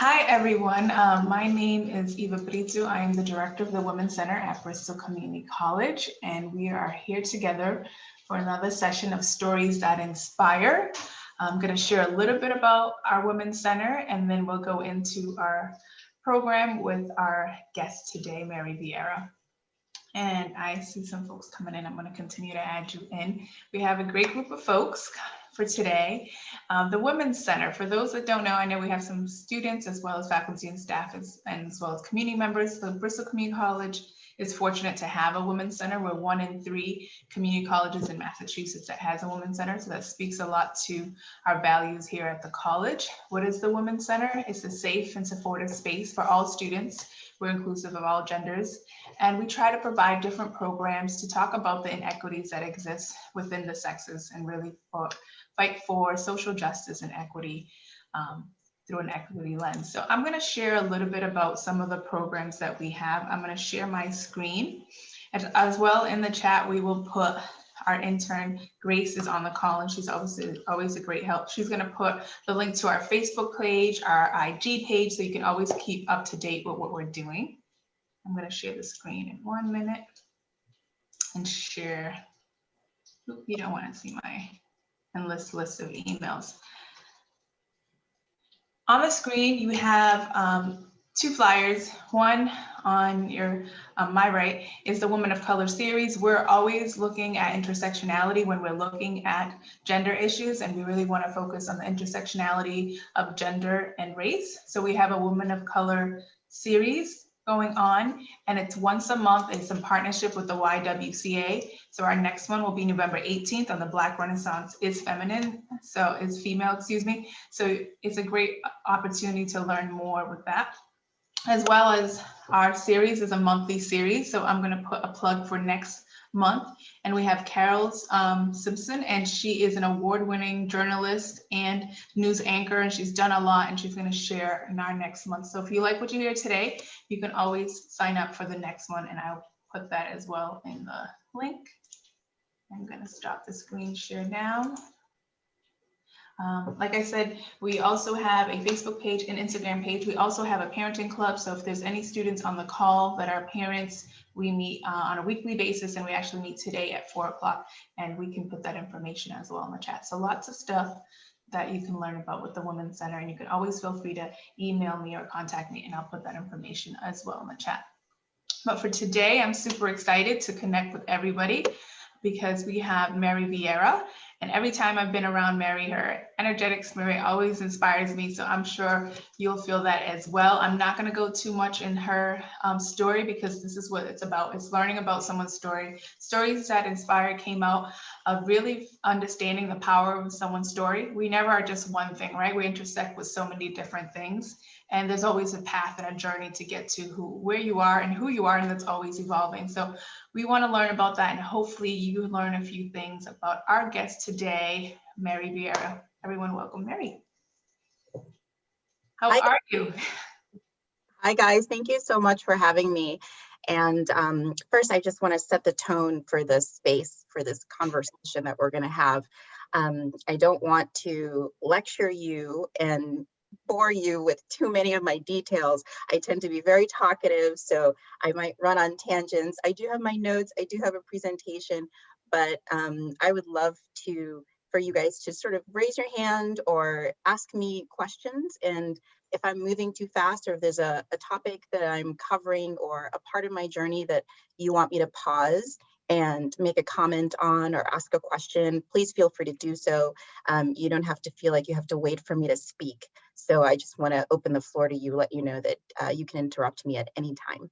Hi, everyone. Um, my name is Eva Brito. I am the director of the Women's Center at Bristol Community College, and we are here together for another session of Stories That Inspire. I'm going to share a little bit about our Women's Center, and then we'll go into our program with our guest today, Mary Vieira. And I see some folks coming in. I'm going to continue to add you in. We have a great group of folks for today. Um, the Women's Center, for those that don't know, I know we have some students as well as faculty and staff as, and as well as community members. The Bristol Community College is fortunate to have a Women's Center. We're one in three community colleges in Massachusetts that has a Women's Center. So that speaks a lot to our values here at the college. What is the Women's Center? It's a safe and supportive space for all students. We're inclusive of all genders. And we try to provide different programs to talk about the inequities that exist within the sexes and really fight for social justice and equity um, through an equity lens. So I'm going to share a little bit about some of the programs that we have. I'm going to share my screen. As, as well in the chat, we will put our intern Grace is on the call and she's obviously always a great help. She's going to put the link to our Facebook page, our IG page, so you can always keep up to date with what we're doing. I'm going to share the screen in one minute and share. You don't want to see my endless list of emails. On the screen, you have um, two flyers. One on your um, my right is the Woman of Color series. We're always looking at intersectionality when we're looking at gender issues, and we really want to focus on the intersectionality of gender and race. So we have a Woman of Color series going on and it's once a month. It's in partnership with the YWCA. So our next one will be November 18th on the Black Renaissance is feminine. So is female, excuse me. So it's a great opportunity to learn more with that as well as our series is a monthly series. So I'm going to put a plug for next month. And we have Carole um, Simpson, and she is an award-winning journalist and news anchor, and she's done a lot, and she's going to share in our next month. So if you like what you hear today, you can always sign up for the next one, and I'll put that as well in the link. I'm going to stop the screen share now. Um, like I said, we also have a Facebook page and Instagram page. We also have a parenting club. So if there's any students on the call that are parents, we meet uh, on a weekly basis and we actually meet today at four o'clock and we can put that information as well in the chat. So lots of stuff that you can learn about with the Women's Center and you can always feel free to email me or contact me and I'll put that information as well in the chat. But for today, I'm super excited to connect with everybody because we have Mary Vieira and every time I've been around Mary, her energetic spirit always inspires me. So I'm sure you'll feel that as well. I'm not going to go too much in her um, story because this is what it's about. It's learning about someone's story. Stories that inspire came out of really understanding the power of someone's story. We never are just one thing, right? We intersect with so many different things. And there's always a path and a journey to get to who, where you are and who you are, and that's always evolving. So we want to learn about that, and hopefully you learn a few things about our guest today, Mary Vieira. Everyone, welcome, Mary. How Hi. are you? Hi, guys. Thank you so much for having me. And um, first, I just want to set the tone for this space, for this conversation that we're going to have. Um, I don't want to lecture you and bore you with too many of my details. I tend to be very talkative, so I might run on tangents. I do have my notes, I do have a presentation, but um, I would love to for you guys to sort of raise your hand or ask me questions. And if I'm moving too fast or if there's a, a topic that I'm covering or a part of my journey that you want me to pause and make a comment on or ask a question, please feel free to do so. Um, you don't have to feel like you have to wait for me to speak. So I just want to open the floor to you, let you know that uh, you can interrupt me at any time.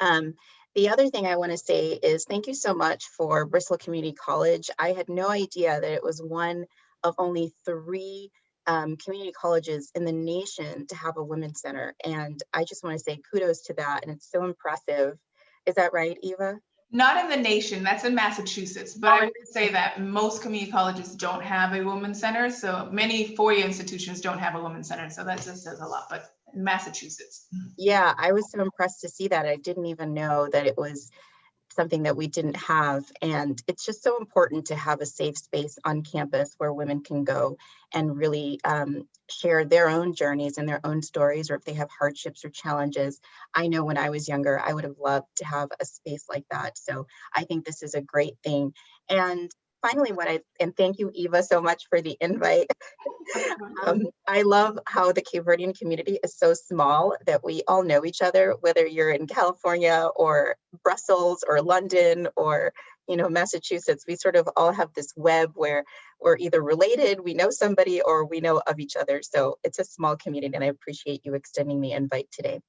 Um, the other thing I want to say is thank you so much for Bristol Community College. I had no idea that it was one of only three um, community colleges in the nation to have a women's center. And I just want to say kudos to that. And it's so impressive. Is that right, Eva? Not in the nation, that's in Massachusetts, but I would say that most community colleges don't have a women's center. So many four-year institutions don't have a women's center. So that just says a lot, but Massachusetts. Yeah, I was so impressed to see that. I didn't even know that it was something that we didn't have. And it's just so important to have a safe space on campus where women can go and really um, share their own journeys and their own stories, or if they have hardships or challenges. I know when I was younger, I would have loved to have a space like that. So I think this is a great thing. And finally, what I, and thank you, Eva, so much for the invite. Um, I love how the Cape Verdean community is so small that we all know each other, whether you're in California or Brussels or London or you know Massachusetts. We sort of all have this web where we're either related, we know somebody, or we know of each other. So it's a small community, and I appreciate you extending the invite today.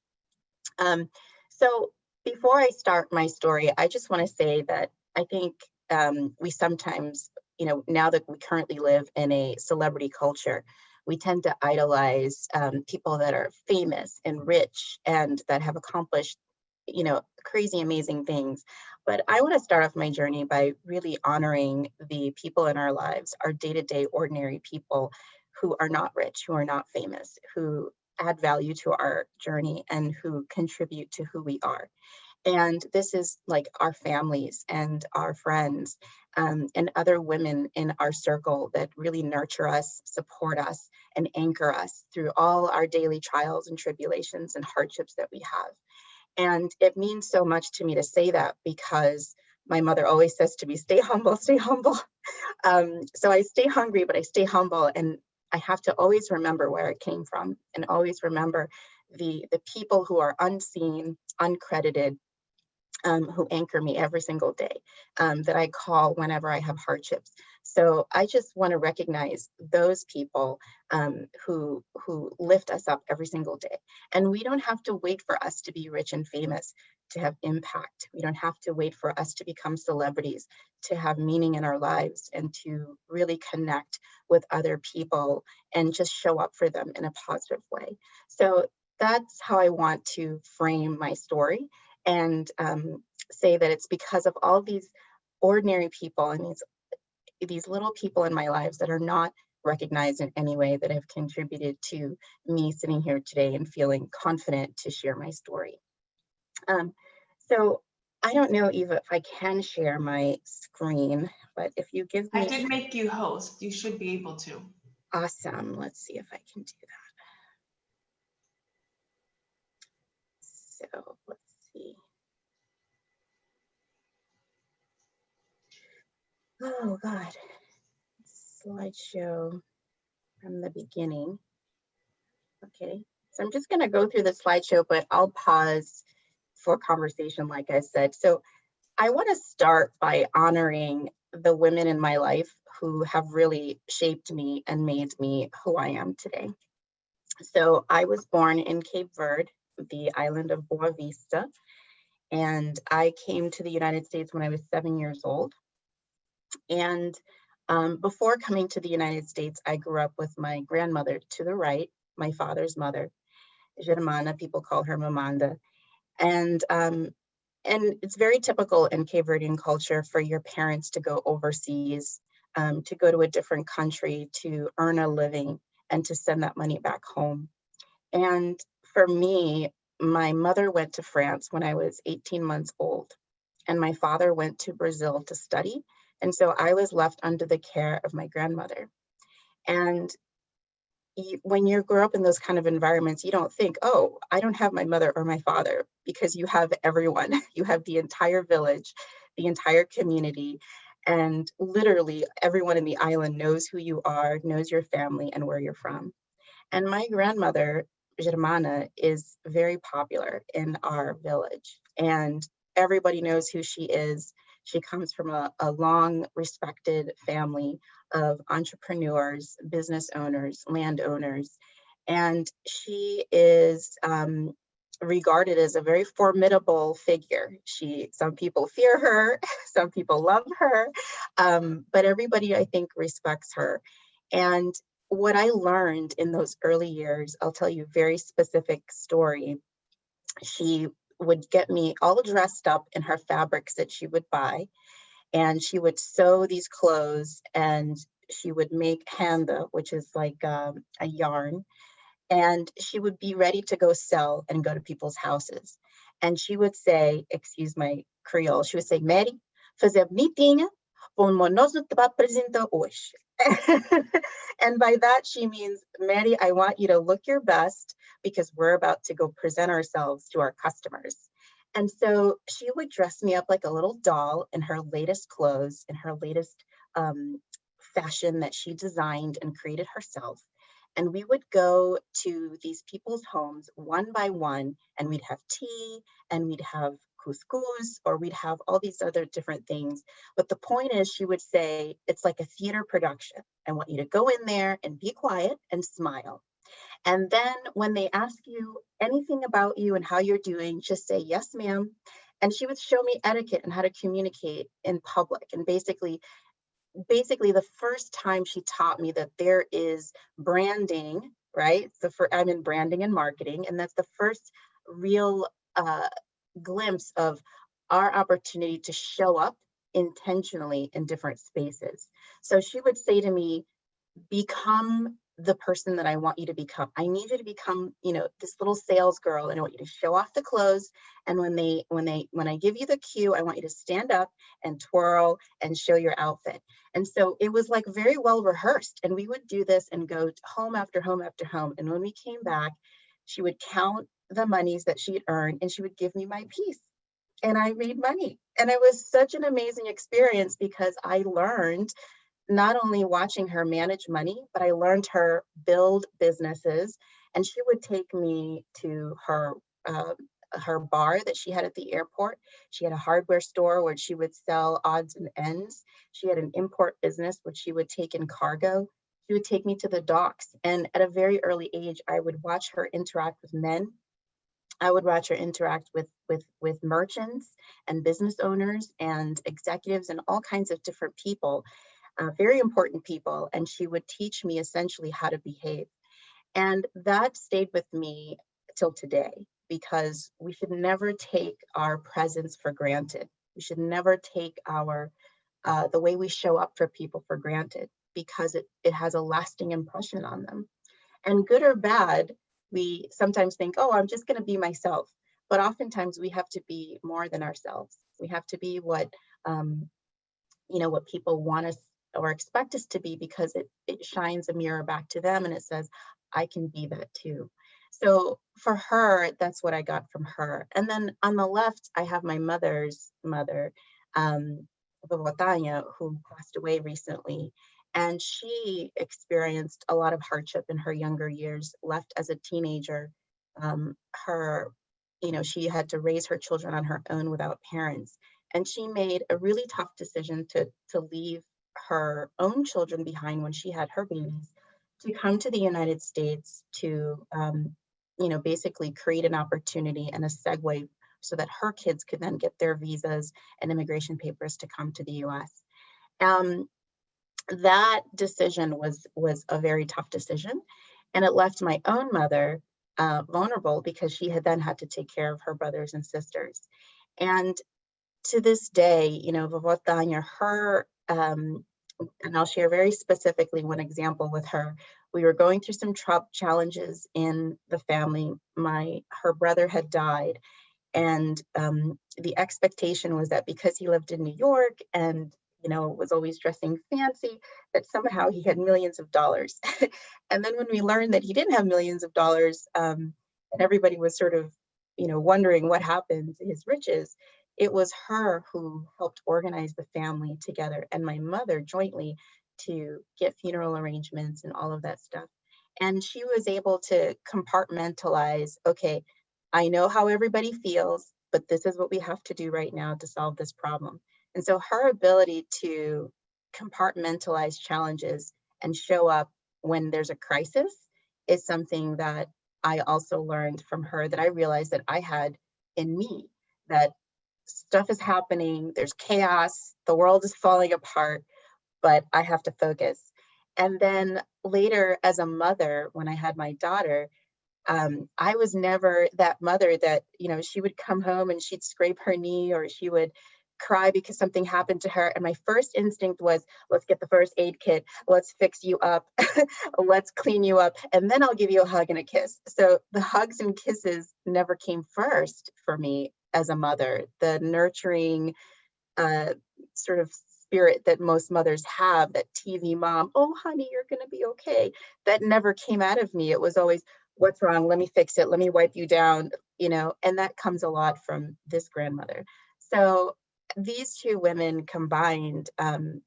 Um, so before I start my story, I just want to say that I think um, we sometimes you know, now that we currently live in a celebrity culture, we tend to idolize um, people that are famous and rich and that have accomplished, you know, crazy, amazing things. But I want to start off my journey by really honoring the people in our lives, our day to day ordinary people who are not rich, who are not famous, who add value to our journey and who contribute to who we are. And this is like our families and our friends um, and other women in our circle that really nurture us, support us, and anchor us through all our daily trials and tribulations and hardships that we have. And it means so much to me to say that because my mother always says to me, stay humble, stay humble. Um, so I stay hungry, but I stay humble. And I have to always remember where it came from and always remember the, the people who are unseen, uncredited, um, who anchor me every single day um, that I call whenever I have hardships. So I just want to recognize those people um, who who lift us up every single day. And we don't have to wait for us to be rich and famous to have impact. We don't have to wait for us to become celebrities to have meaning in our lives and to really connect with other people and just show up for them in a positive way. So that's how I want to frame my story and um, say that it's because of all these ordinary people and these these little people in my lives that are not recognized in any way that have contributed to me sitting here today and feeling confident to share my story. Um, so I don't know, Eva, if I can share my screen, but if you give me- I did make you host. You should be able to. Awesome. Let's see if I can do that. So let's see. Oh God, slideshow from the beginning. Okay, so I'm just gonna go through the slideshow, but I'll pause for conversation, like I said. So I wanna start by honoring the women in my life who have really shaped me and made me who I am today. So I was born in Cape Verde, the island of Boa Vista, and I came to the United States when I was seven years old. And um, before coming to the United States, I grew up with my grandmother to the right, my father's mother, Germana, people call her Mamanda. And, um, and it's very typical in Cape Verdean culture for your parents to go overseas, um, to go to a different country, to earn a living, and to send that money back home. And for me, my mother went to France when I was 18 months old, and my father went to Brazil to study and so I was left under the care of my grandmother. And when you grow up in those kind of environments, you don't think, oh, I don't have my mother or my father, because you have everyone. You have the entire village, the entire community, and literally everyone in the island knows who you are, knows your family and where you're from. And my grandmother, Germana, is very popular in our village, and everybody knows who she is. She comes from a, a long respected family of entrepreneurs, business owners, landowners, and she is um, regarded as a very formidable figure. She, some people fear her, some people love her, um, but everybody I think respects her. And what I learned in those early years, I'll tell you a very specific story. She would get me all dressed up in her fabrics that she would buy. And she would sew these clothes and she would make handa, which is like um, a yarn. And she would be ready to go sell and go to people's houses. And she would say, excuse my Creole. She would say, Mary, fazer bonitinha, como nós te apresentar hoje. and by that, she means, Mary, I want you to look your best because we're about to go present ourselves to our customers. And so she would dress me up like a little doll in her latest clothes, in her latest um, fashion that she designed and created herself. And we would go to these people's homes one by one, and we'd have tea and we'd have couscous, or we'd have all these other different things. But the point is, she would say, it's like a theater production. I want you to go in there and be quiet and smile. And then when they ask you anything about you and how you're doing, just say, yes, ma'am. And she would show me etiquette and how to communicate in public. And basically, basically the first time she taught me that there is branding, right? So for I'm in branding and marketing, and that's the first real uh, glimpse of our opportunity to show up intentionally in different spaces. So she would say to me, become the person that I want you to become. I need you to become, you know, this little sales girl and I want you to show off the clothes. And when they, when they, when I give you the cue, I want you to stand up and twirl and show your outfit. And so it was like very well rehearsed. And we would do this and go home after home after home. And when we came back, she would count the monies that she'd earned and she would give me my piece. And I made money. And it was such an amazing experience because I learned not only watching her manage money, but I learned her build businesses. And she would take me to her uh, her bar that she had at the airport. She had a hardware store where she would sell odds and ends. She had an import business which she would take in cargo. She would take me to the docks. And at a very early age, I would watch her interact with men. I would watch her interact with, with, with merchants and business owners and executives and all kinds of different people uh, very important people, and she would teach me essentially how to behave. And that stayed with me till today because we should never take our presence for granted. We should never take our uh, the way we show up for people for granted because it, it has a lasting impression on them. And good or bad, we sometimes think, oh, I'm just going to be myself. But oftentimes we have to be more than ourselves. We have to be what, um, you know, what people want us or expect us to be because it, it shines a mirror back to them and it says, I can be that too. So for her, that's what I got from her. And then on the left, I have my mother's mother, um, who passed away recently. And she experienced a lot of hardship in her younger years, left as a teenager. Um, her, you know, she had to raise her children on her own without parents. And she made a really tough decision to, to leave her own children behind when she had her babies to come to the United States to, um, you know, basically create an opportunity and a segue so that her kids could then get their visas and immigration papers to come to the US. Um, that decision was, was a very tough decision. And it left my own mother uh, vulnerable because she had then had to take care of her brothers and sisters. And to this day, you know, Vovó Tanya, her um, and I'll share very specifically one example with her. We were going through some challenges in the family. My her brother had died, and um, the expectation was that because he lived in New York and you know was always dressing fancy, that somehow he had millions of dollars. and then when we learned that he didn't have millions of dollars, um, and everybody was sort of you know wondering what happened to his riches, it was her who helped organize the family together and my mother jointly to get funeral arrangements and all of that stuff. And she was able to compartmentalize, okay, I know how everybody feels, but this is what we have to do right now to solve this problem. And so her ability to compartmentalize challenges and show up when there's a crisis is something that I also learned from her that I realized that I had in me, that stuff is happening, there's chaos, the world is falling apart, but I have to focus. And then later as a mother, when I had my daughter, um, I was never that mother that, you know, she would come home and she'd scrape her knee or she would cry because something happened to her. And my first instinct was, let's get the first aid kit, let's fix you up, let's clean you up, and then I'll give you a hug and a kiss. So the hugs and kisses never came first for me as a mother, the nurturing uh, sort of spirit that most mothers have, that TV mom, oh honey, you're gonna be okay. That never came out of me. It was always, what's wrong? Let me fix it. Let me wipe you down, you know, and that comes a lot from this grandmother. So these two women combined um,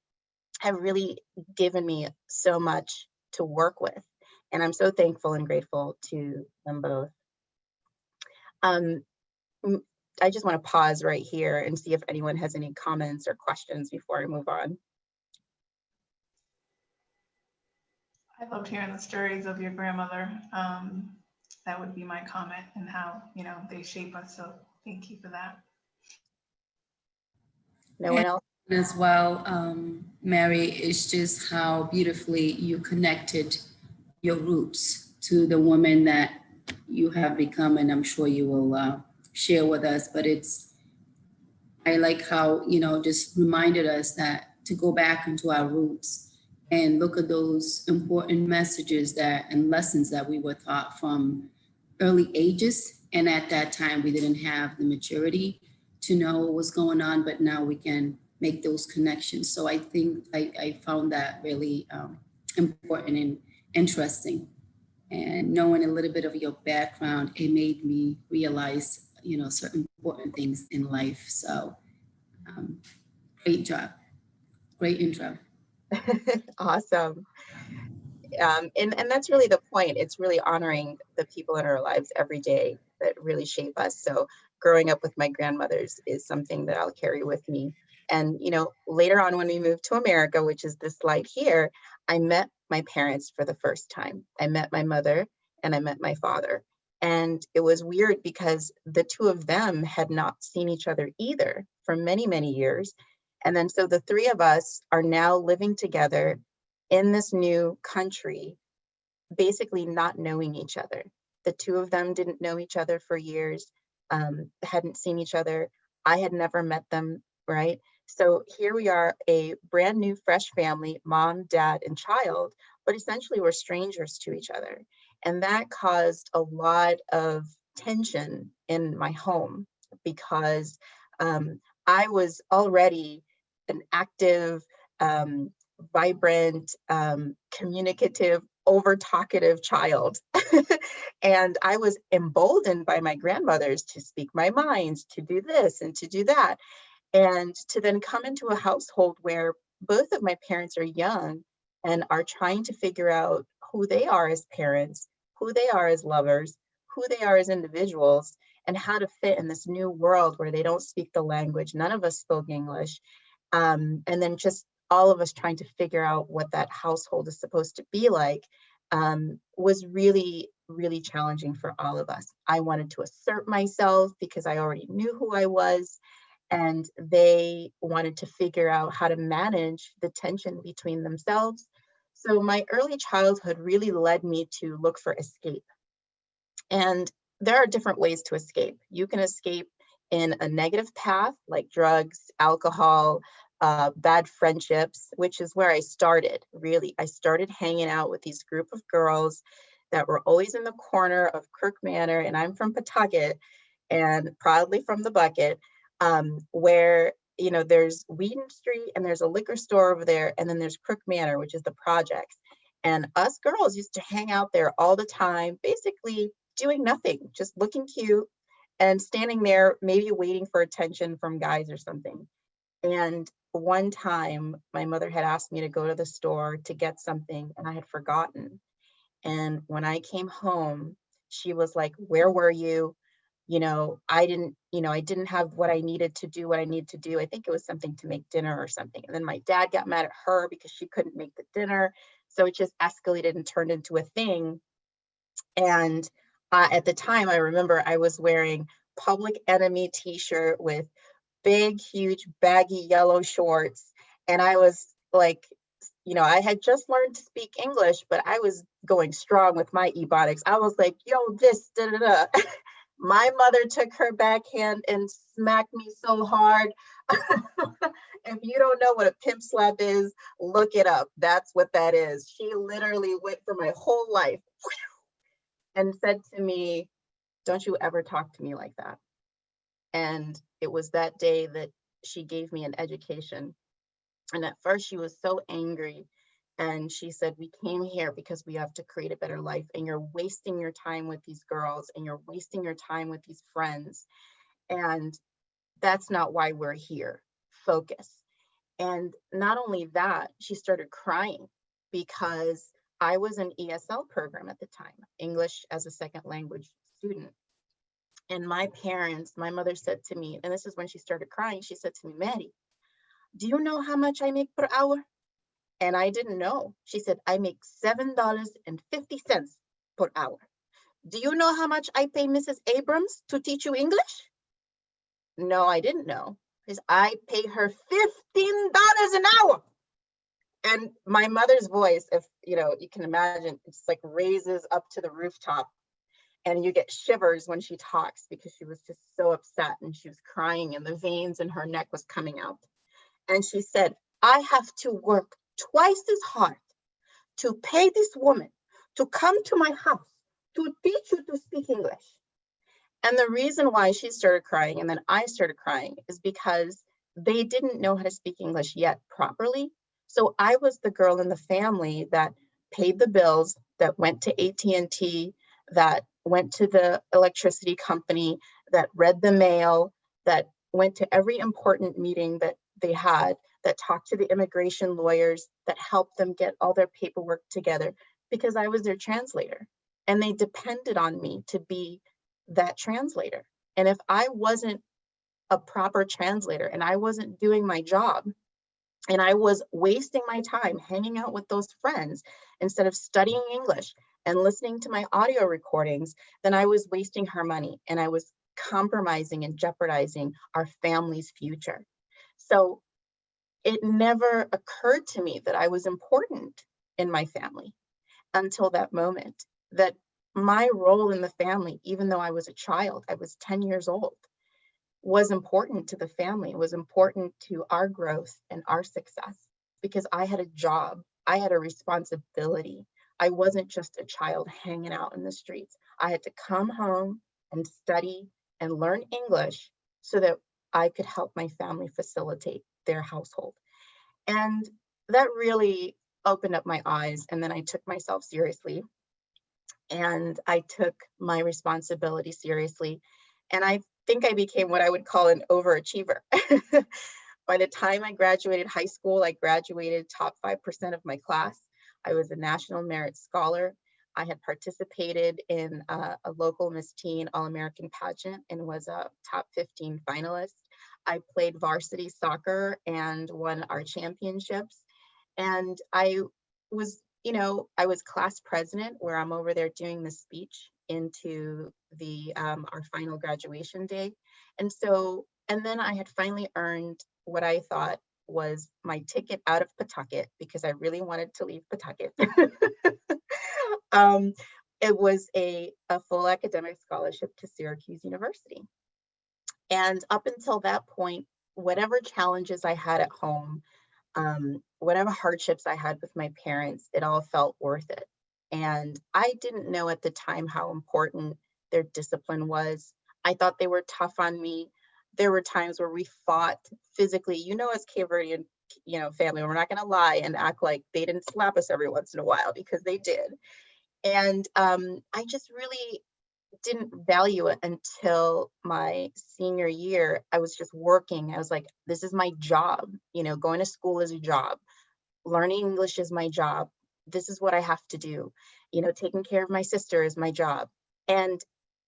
have really given me so much to work with. And I'm so thankful and grateful to them both. Um, I just want to pause right here and see if anyone has any comments or questions before I move on. I loved hearing the stories of your grandmother. Um, that would be my comment and how, you know, they shape us. So thank you for that. No one else? as well, um, Mary, is just how beautifully you connected your roots to the woman that you have become, and I'm sure you will uh, share with us. But it's, I like how, you know, just reminded us that to go back into our roots and look at those important messages that and lessons that we were taught from early ages. And at that time, we didn't have the maturity to know what was going on, but now we can make those connections. So I think I, I found that really um, important and interesting. And knowing a little bit of your background, it made me realize, you know, certain important things in life. So um, great job. Great intro. Awesome. Um, and, and that's really the point. It's really honoring the people in our lives every day that really shape us. So growing up with my grandmothers is something that I'll carry with me. And, you know, later on when we moved to America, which is this slide here, I met my parents for the first time. I met my mother and I met my father. And it was weird because the two of them had not seen each other either for many, many years. And then so the three of us are now living together in this new country, basically not knowing each other. The two of them didn't know each other for years, um, hadn't seen each other. I had never met them, right? So here we are, a brand new, fresh family, mom, dad, and child, but essentially we're strangers to each other. And that caused a lot of tension in my home because um, I was already an active, um, vibrant, um, communicative, over talkative child. and I was emboldened by my grandmothers to speak my mind, to do this and to do that. And to then come into a household where both of my parents are young and are trying to figure out who they are as parents, who they are as lovers, who they are as individuals, and how to fit in this new world where they don't speak the language. None of us spoke English. Um, and then just all of us trying to figure out what that household is supposed to be like um, was really, really challenging for all of us. I wanted to assert myself because I already knew who I was and they wanted to figure out how to manage the tension between themselves. So my early childhood really led me to look for escape. And there are different ways to escape. You can escape in a negative path like drugs, alcohol, uh, bad friendships, which is where I started, really. I started hanging out with these group of girls that were always in the corner of Kirk Manor, and I'm from Pawtucket, and proudly from the bucket, um, where you know there's Weeden Street and there's a liquor store over there, and then there's Crook Manor, which is the projects. And us girls used to hang out there all the time, basically doing nothing, just looking cute and standing there, maybe waiting for attention from guys or something. And one time, my mother had asked me to go to the store to get something, and I had forgotten. And when I came home, she was like, Where were you? you know, I didn't, you know, I didn't have what I needed to do what I needed to do. I think it was something to make dinner or something. And then my dad got mad at her because she couldn't make the dinner. So it just escalated and turned into a thing. And uh, at the time, I remember I was wearing Public Enemy t-shirt with big, huge, baggy yellow shorts. And I was like, you know, I had just learned to speak English, but I was going strong with my ebonics. I was like, yo, this, da da da. My mother took her backhand and smacked me so hard. if you don't know what a pimp slap is, look it up. That's what that is. She literally went for my whole life and said to me, don't you ever talk to me like that. And it was that day that she gave me an education. And at first she was so angry. And she said, we came here because we have to create a better life and you're wasting your time with these girls and you're wasting your time with these friends. And that's not why we're here. Focus. And not only that, she started crying because I was an ESL program at the time, English as a second language student. And my parents, my mother said to me, and this is when she started crying, she said to me, Maddie, do you know how much I make per hour? And I didn't know. She said, I make $7.50 per hour. Do you know how much I pay Mrs. Abrams to teach you English? No, I didn't know. Because I pay her $15 an hour. And my mother's voice, if you know, you can imagine, it's like raises up to the rooftop and you get shivers when she talks because she was just so upset and she was crying and the veins in her neck was coming out. And she said, I have to work twice as hard to pay this woman to come to my house to teach you to speak English. And the reason why she started crying and then I started crying is because they didn't know how to speak English yet properly. So I was the girl in the family that paid the bills, that went to AT&T, that went to the electricity company, that read the mail, that went to every important meeting that they had, that talked to the immigration lawyers, that helped them get all their paperwork together because I was their translator. And they depended on me to be that translator. And if I wasn't a proper translator and I wasn't doing my job, and I was wasting my time hanging out with those friends instead of studying English and listening to my audio recordings, then I was wasting her money and I was compromising and jeopardizing our family's future. So it never occurred to me that I was important in my family until that moment, that my role in the family, even though I was a child, I was 10 years old, was important to the family, was important to our growth and our success because I had a job, I had a responsibility. I wasn't just a child hanging out in the streets. I had to come home and study and learn English so that I could help my family facilitate their household. And that really opened up my eyes. And then I took myself seriously and I took my responsibility seriously. And I think I became what I would call an overachiever. By the time I graduated high school, I graduated top 5% of my class. I was a National Merit Scholar. I had participated in uh, a local Miss Teen All-American pageant and was a top 15 finalist. I played varsity soccer and won our championships. And I was, you know, I was class president where I'm over there doing the speech into the um, our final graduation day. And so, and then I had finally earned what I thought was my ticket out of Pawtucket because I really wanted to leave Pawtucket. um, it was a, a full academic scholarship to Syracuse University. And up until that point, whatever challenges I had at home, um, whatever hardships I had with my parents, it all felt worth it. And I didn't know at the time how important their discipline was. I thought they were tough on me. There were times where we fought physically, you know, as Cape Verdean, you know, family, we're not gonna lie and act like they didn't slap us every once in a while because they did. And um, I just really didn't value it until my senior year. I was just working. I was like, this is my job. You know, going to school is a job. Learning English is my job. This is what I have to do. You know, taking care of my sister is my job. And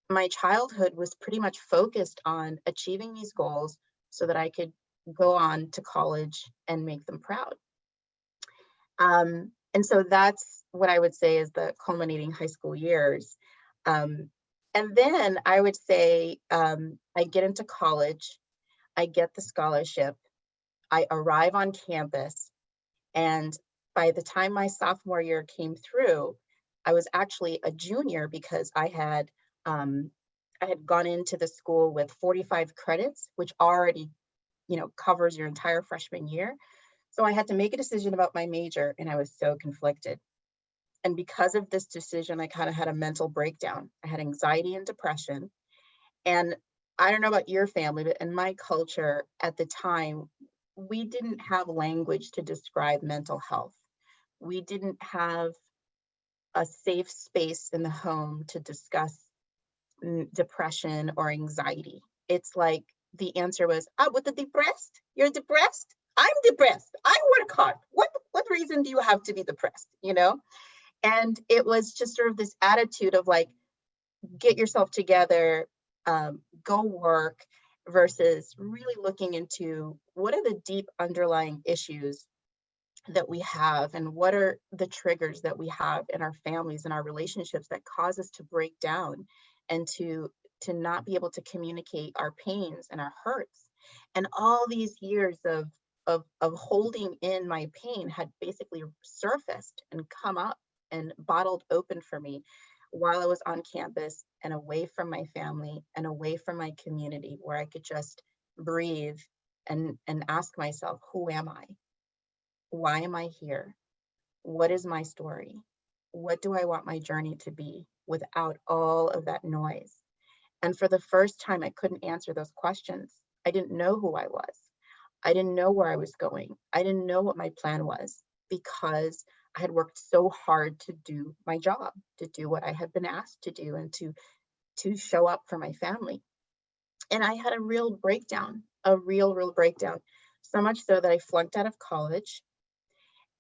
my childhood was pretty much focused on achieving these goals so that I could go on to college and make them proud. Um, and so that's what I would say is the culminating high school years. Um, and then I would say um, I get into college, I get the scholarship, I arrive on campus, and by the time my sophomore year came through, I was actually a junior because I had um, I had gone into the school with 45 credits, which already, you know, covers your entire freshman year. So I had to make a decision about my major and I was so conflicted. And because of this decision, I kind of had a mental breakdown. I had anxiety and depression. And I don't know about your family, but in my culture at the time, we didn't have language to describe mental health. We didn't have a safe space in the home to discuss depression or anxiety. It's like the answer was, ah, what the depressed? You're depressed? I'm depressed. I work hard. What, what reason do you have to be depressed? You know? And it was just sort of this attitude of like, get yourself together, um, go work versus really looking into what are the deep underlying issues that we have and what are the triggers that we have in our families and our relationships that cause us to break down and to to not be able to communicate our pains and our hurts and all these years of of of holding in my pain had basically surfaced and come up and bottled open for me while I was on campus and away from my family and away from my community where I could just breathe and and ask myself who am I why am I here? What is my story? What do I want my journey to be without all of that noise? And for the first time, I couldn't answer those questions. I didn't know who I was. I didn't know where I was going. I didn't know what my plan was because I had worked so hard to do my job, to do what I had been asked to do and to, to show up for my family. And I had a real breakdown, a real, real breakdown. So much so that I flunked out of college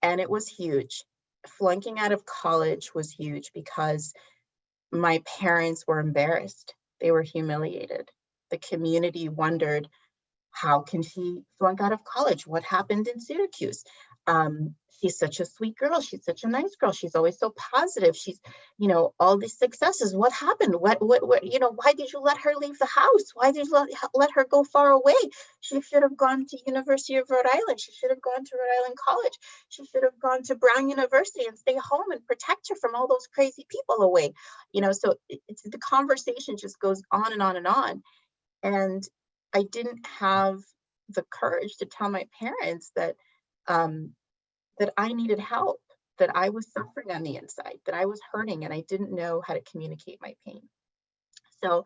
and it was huge. Flunking out of college was huge because my parents were embarrassed. They were humiliated. The community wondered, how can she flunk out of college? What happened in Syracuse? Um, she's such a sweet girl. She's such a nice girl. She's always so positive. She's, you know, all these successes. What happened? What, what, what, you know, why did you let her leave the house? Why did you let, let her go far away? She should have gone to University of Rhode Island. She should have gone to Rhode Island College. She should have gone to Brown University and stay home and protect her from all those crazy people away. You know, so it's the conversation just goes on and on and on. And I didn't have the courage to tell my parents that um, that I needed help, that I was suffering on the inside, that I was hurting and I didn't know how to communicate my pain. So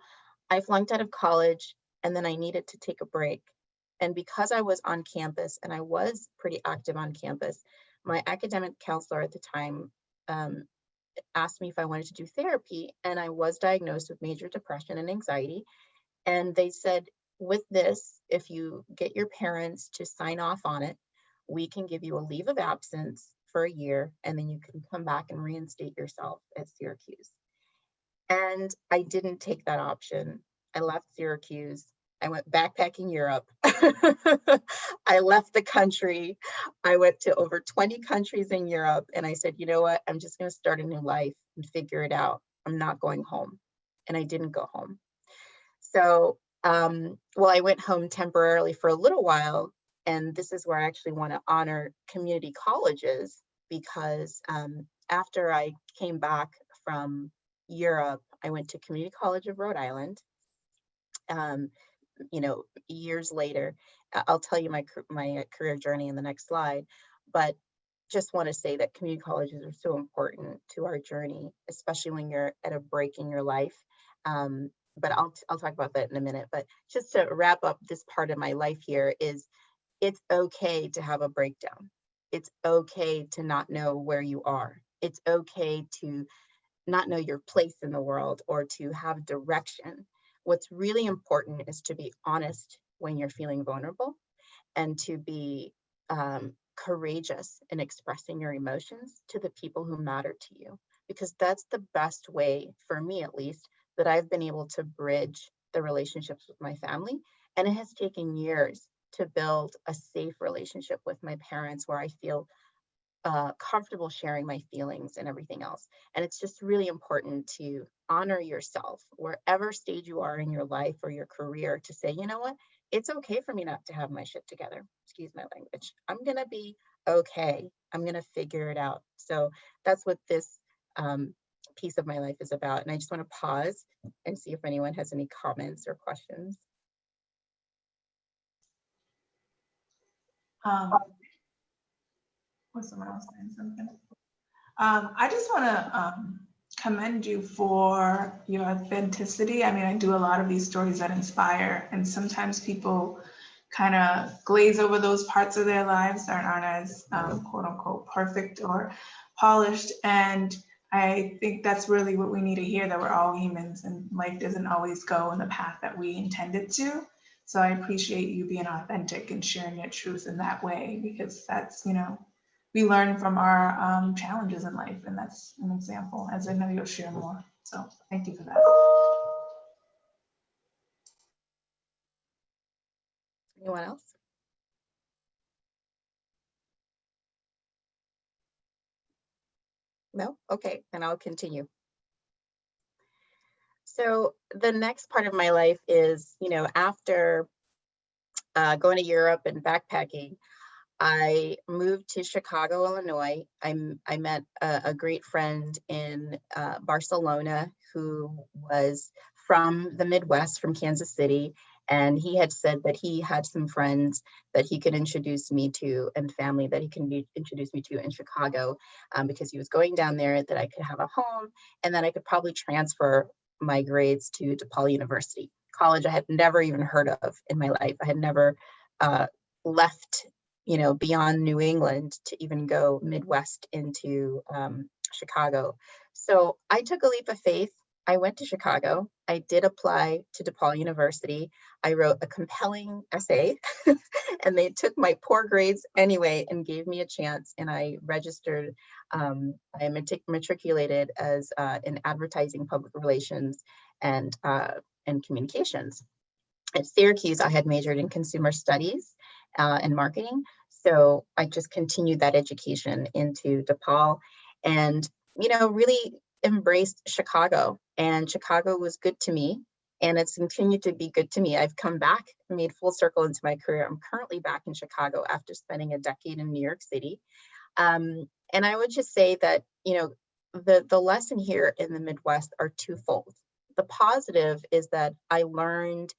I flunked out of college and then I needed to take a break. And because I was on campus and I was pretty active on campus, my academic counselor at the time um, asked me if I wanted to do therapy and I was diagnosed with major depression and anxiety. And they said, with this, if you get your parents to sign off on it, we can give you a leave of absence for a year and then you can come back and reinstate yourself at Syracuse. And I didn't take that option. I left Syracuse. I went backpacking Europe. I left the country. I went to over 20 countries in Europe and I said, you know what? I'm just going to start a new life and figure it out. I'm not going home. And I didn't go home. So, um, well, I went home temporarily for a little while and this is where I actually want to honor community colleges because um, after I came back from Europe, I went to Community College of Rhode Island. Um, you know, years later, I'll tell you my my career journey in the next slide, but just want to say that community colleges are so important to our journey, especially when you're at a break in your life. Um, but I'll I'll talk about that in a minute. But just to wrap up this part of my life here is it's okay to have a breakdown. It's okay to not know where you are. It's okay to not know your place in the world or to have direction. What's really important is to be honest when you're feeling vulnerable and to be um, courageous in expressing your emotions to the people who matter to you, because that's the best way, for me at least, that I've been able to bridge the relationships with my family. And it has taken years to build a safe relationship with my parents where I feel uh, comfortable sharing my feelings and everything else. And it's just really important to honor yourself wherever stage you are in your life or your career to say, you know what, it's okay for me not to have my shit together. Excuse my language. I'm going to be okay. I'm going to figure it out. So that's what this um, piece of my life is about. And I just want to pause and see if anyone has any comments or questions. Um, was someone else saying something? Um, I just want to um, commend you for your authenticity. I mean, I do a lot of these stories that inspire, and sometimes people kind of glaze over those parts of their lives that aren't as um, quote unquote perfect or polished. And I think that's really what we need to hear that we're all humans and life doesn't always go in the path that we intended to. So I appreciate you being authentic and sharing your truth in that way because that's, you know, we learn from our um, challenges in life, and that's an example, as I know you'll share more. So thank you for that. Anyone else? No? Okay, then I'll continue. So the next part of my life is, you know, after uh, going to Europe and backpacking, I moved to Chicago, Illinois. I met a, a great friend in uh, Barcelona who was from the Midwest, from Kansas City. And he had said that he had some friends that he could introduce me to and family that he can introduce me to in Chicago um, because he was going down there, that I could have a home and then I could probably transfer my grades to DePaul University, college I had never even heard of in my life. I had never uh, left, you know, beyond New England to even go Midwest into um, Chicago. So I took a leap of faith. I went to Chicago. I did apply to DePaul University. I wrote a compelling essay and they took my poor grades anyway and gave me a chance and I registered um, I matric- matriculated as uh, in advertising, public relations, and uh, and communications. At Syracuse, I had majored in consumer studies uh, and marketing, so I just continued that education into DePaul, and you know really embraced Chicago. And Chicago was good to me, and it's continued to be good to me. I've come back, made full circle into my career. I'm currently back in Chicago after spending a decade in New York City. Um, and I would just say that, you know, the, the lesson here in the Midwest are twofold. The positive is that I learned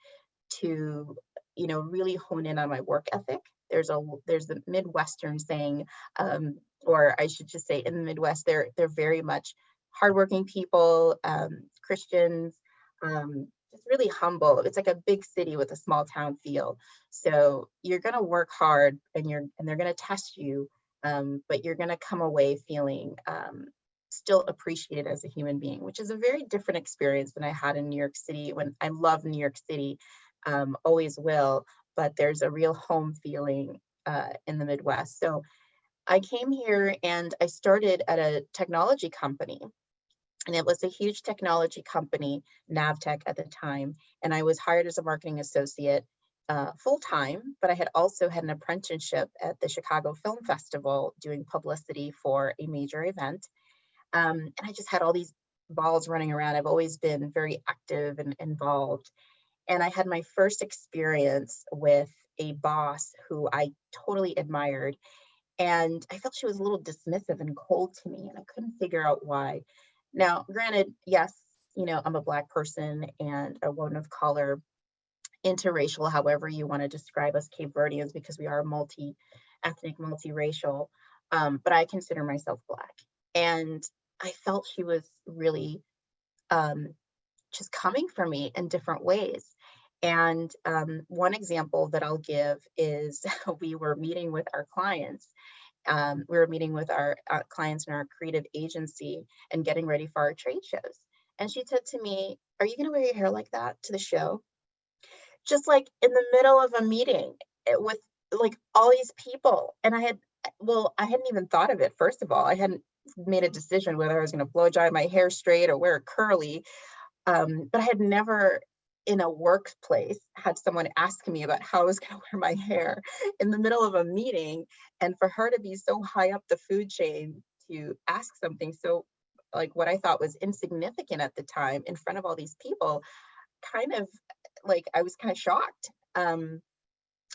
to, you know, really hone in on my work ethic. There's a there's the Midwestern saying, um, or I should just say in the Midwest, they're they're very much hardworking people, um, Christians, um, just really humble. It's like a big city with a small town feel. So you're gonna work hard and you're and they're gonna test you um, but you're going to come away feeling um, still appreciated as a human being, which is a very different experience than I had in New York City when I love New York City, um, always will, but there's a real home feeling uh, in the Midwest. So I came here and I started at a technology company. And it was a huge technology company, Navteq at the time. And I was hired as a marketing associate uh, full time, but I had also had an apprenticeship at the Chicago Film Festival doing publicity for a major event. Um, and I just had all these balls running around. I've always been very active and involved. And I had my first experience with a boss who I totally admired. And I felt she was a little dismissive and cold to me, and I couldn't figure out why. Now, granted, yes, you know, I'm a Black person and a woman of color, interracial, however you want to describe us Cape Verdeans, because we are multi-ethnic, multiracial. Um, but I consider myself Black. And I felt she was really um, just coming for me in different ways. And um, one example that I'll give is we were meeting with our clients. Um, we were meeting with our uh, clients in our creative agency and getting ready for our trade shows. And she said to me, Are you going to wear your hair like that to the show? just like in the middle of a meeting eh, with like all these people. And I had, well, I hadn't even thought of it, first of all. I hadn't made a decision whether I was going to blow dry my hair straight or wear curly. Um, but I had never in a workplace had someone ask me about how I was going to wear my hair in the middle of a meeting. And for her to be so high up the food chain to ask something so like what I thought was insignificant at the time in front of all these people kind of like I was kind of shocked. Um,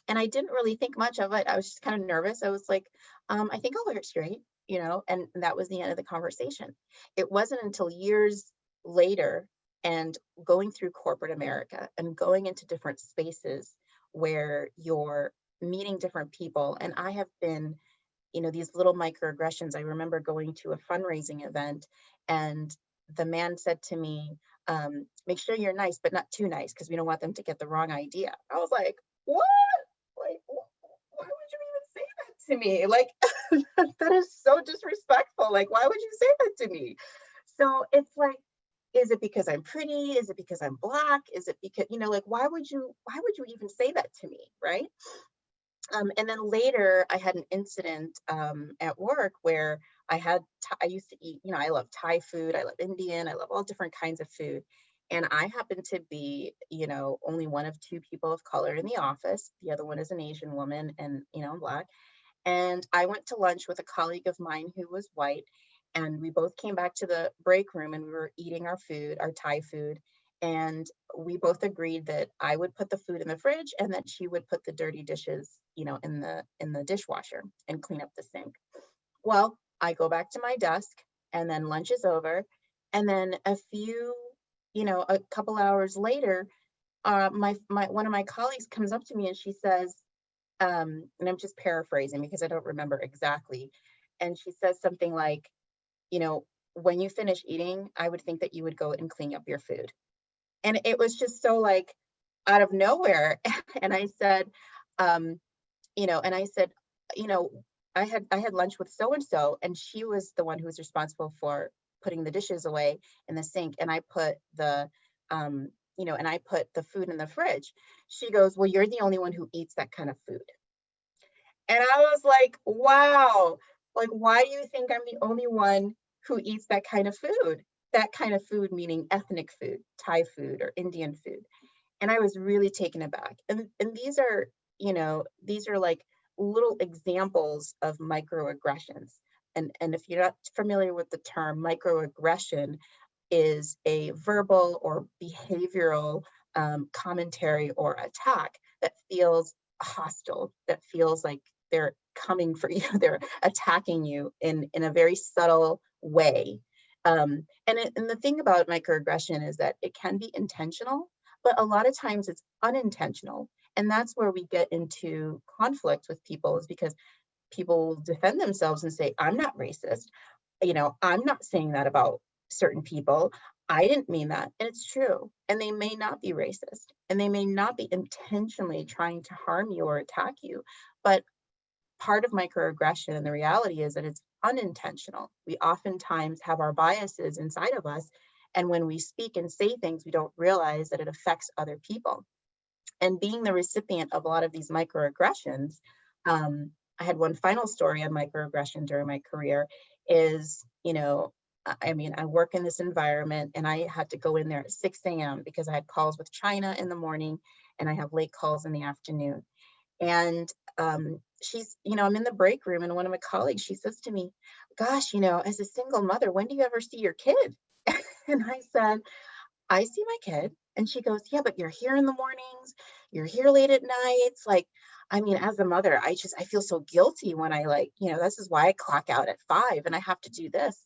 and I didn't really think much of it. I was just kind of nervous. I was like, um, I think I'll wear it straight, you know, and that was the end of the conversation. It wasn't until years later and going through corporate America and going into different spaces where you're meeting different people. And I have been, you know, these little microaggressions. I remember going to a fundraising event and the man said to me, um, make sure you're nice, but not too nice, because we don't want them to get the wrong idea. I was like, what? Like, why would you even say that to me? Like, that is so disrespectful. Like, why would you say that to me? So it's like, is it because I'm pretty? Is it because I'm black? Is it because, you know, like, why would you, why would you even say that to me? Right. Um, and then later I had an incident um, at work where I had, I used to eat, you know, I love Thai food, I love Indian, I love all different kinds of food. And I happen to be, you know, only one of two people of color in the office. The other one is an Asian woman and, you know, I'm black. And I went to lunch with a colleague of mine who was white. And we both came back to the break room and we were eating our food, our Thai food. And we both agreed that I would put the food in the fridge and that she would put the dirty dishes, you know, in the in the dishwasher and clean up the sink. Well, I go back to my desk and then lunch is over. And then a few, you know, a couple hours later, uh, my, my, one of my colleagues comes up to me and she says, um, and I'm just paraphrasing because I don't remember exactly. And she says something like, you know, when you finish eating, I would think that you would go and clean up your food. And it was just so like out of nowhere. And I said, um, you know, and I said, you know, I had I had lunch with so and so, and she was the one who was responsible for putting the dishes away in the sink, and I put the um, you know, and I put the food in the fridge. She goes, "Well, you're the only one who eats that kind of food." And I was like, "Wow, like why do you think I'm the only one who eats that kind of food? That kind of food meaning ethnic food, Thai food or Indian food." And I was really taken aback. And and these are, you know, these are like little examples of microaggressions. And, and if you're not familiar with the term microaggression is a verbal or behavioral um, commentary or attack that feels hostile, that feels like they're coming for you, they're attacking you in, in a very subtle way. Um, and, it, and the thing about microaggression is that it can be intentional, but a lot of times it's unintentional. And that's where we get into conflict with people is because people defend themselves and say, I'm not racist. You know, I'm not saying that about certain people. I didn't mean that. And it's true. And they may not be racist and they may not be intentionally trying to harm you or attack you. But part of microaggression and the reality is that it's unintentional. We oftentimes have our biases inside of us. And when we speak and say things, we don't realize that it affects other people and being the recipient of a lot of these microaggressions, um, I had one final story on microaggression during my career is, you know, I- mean, I work in this environment and I had to go in there at 6 a.m. because I had calls with China in the morning and I have late calls in the afternoon. And um, she's, you know, I'm in the break room and one of my colleagues, she says to me, gosh, you know, as a single mother, when do you ever see your kid? and I said, I see my kid. And she goes, yeah, but you're here in the mornings, you're here late at nights. Like, I mean, as a mother, I just, I feel so guilty when I like, you know, this is why I clock out at five and I have to do this.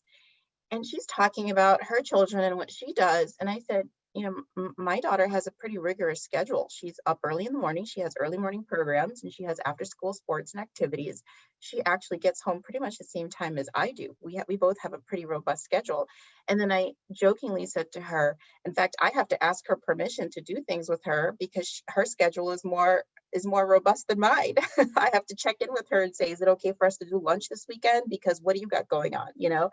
And she's talking about her children and what she does. And I said, you know, my daughter has a pretty rigorous schedule. She's up early in the morning. She has early morning programs and she has after school sports and activities. She actually gets home pretty much the same time as I do. We we both have a pretty robust schedule. And then I jokingly said to her, in fact, I have to ask her permission to do things with her because sh- her schedule is more is more robust than mine. I have to check in with her and say, is it okay for us to do lunch this weekend? Because what do you got going on? You know,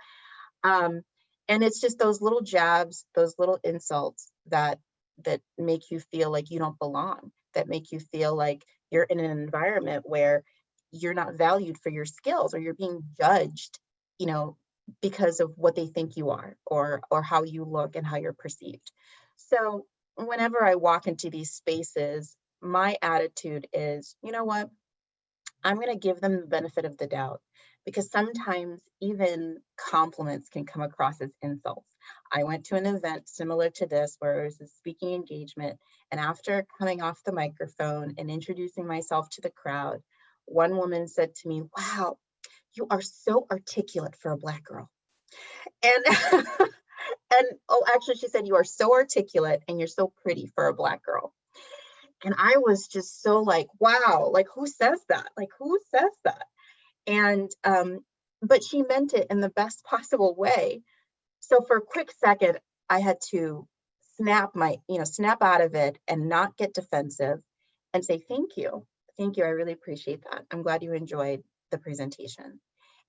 um, and it's just those little jabs, those little insults that that make you feel like you don't belong, that make you feel like you're in an environment where you're not valued for your skills or you're being judged, you know, because of what they think you are or or how you look and how you're perceived. So whenever I walk into these spaces, my attitude is, you know what? I'm going to give them the benefit of the doubt because sometimes even compliments can come across as insults. I went to an event similar to this where it was a speaking engagement. And after coming off the microphone and introducing myself to the crowd, one woman said to me, Wow, you are so articulate for a Black girl. And and oh, actually, she said, You are so articulate and you're so pretty for a Black girl. And I was just so like, wow, like who says that? Like who says that? And um, but she meant it in the best possible way. so for a quick second, I had to snap my, you know, snap out of it and not get defensive and say, thank you. Thank you. I really appreciate that. I'm glad you enjoyed the presentation.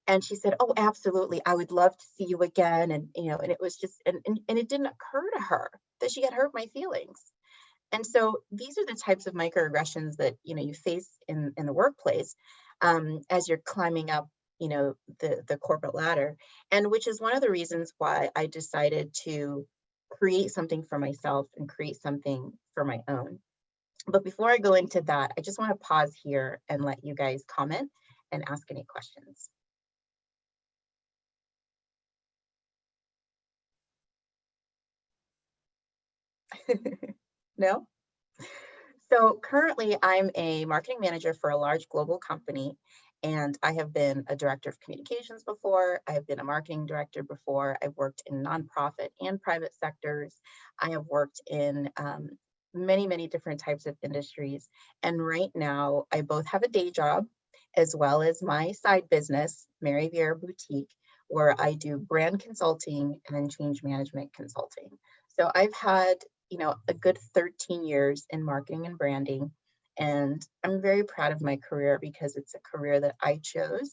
And she said, oh, absolutely. I would love to see you again. And, you know, and it was just, and, and, and it didn't occur to her that she had hurt my feelings. And so these are the types of microaggressions that, you know, you face in, in the workplace um, as you're climbing up, you know, the, the corporate ladder. And which is one of the reasons why I decided to create something for myself and create something for my own. But before I go into that, I just want to pause here and let you guys comment and ask any questions. no? So currently I'm a marketing manager for a large global company and I have been a director of communications before. I've been a marketing director before. I've worked in nonprofit and private sectors. I have worked in um, many, many different types of industries. And right now I both have a day job as well as my side business, Mary Vieira Boutique, where I do brand consulting and change management consulting. So I've had, you know, a good 13 years in marketing and branding. And I'm very proud of my career because it's a career that I chose.